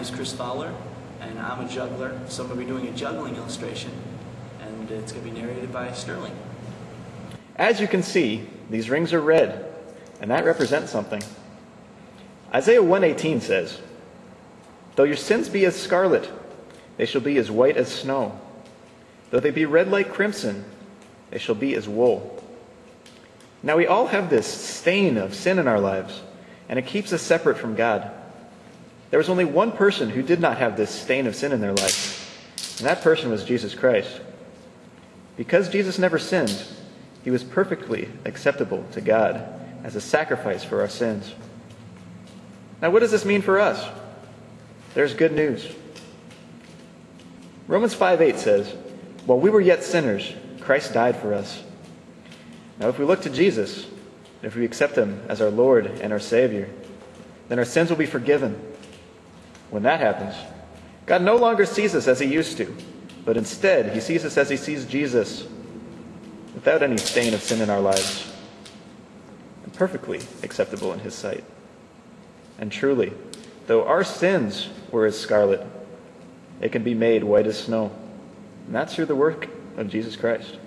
is Chris Fowler, and I'm a juggler, so I'm going to be doing a juggling illustration, and it's going to be narrated by Sterling. As you can see, these rings are red, and that represents something. Isaiah 118 says, Though your sins be as scarlet, they shall be as white as snow. Though they be red like crimson, they shall be as wool. Now we all have this stain of sin in our lives, and it keeps us separate from God. There was only one person who did not have this stain of sin in their life, and that person was Jesus Christ. Because Jesus never sinned, he was perfectly acceptable to God as a sacrifice for our sins. Now, what does this mean for us? There's good news. Romans 5 8 says, While we were yet sinners, Christ died for us. Now, if we look to Jesus, if we accept him as our Lord and our Savior, then our sins will be forgiven. When that happens, God no longer sees us as he used to, but instead, he sees us as he sees Jesus, without any stain of sin in our lives, and perfectly acceptable in his sight. And truly, though our sins were as scarlet, it can be made white as snow. And that's through the work of Jesus Christ.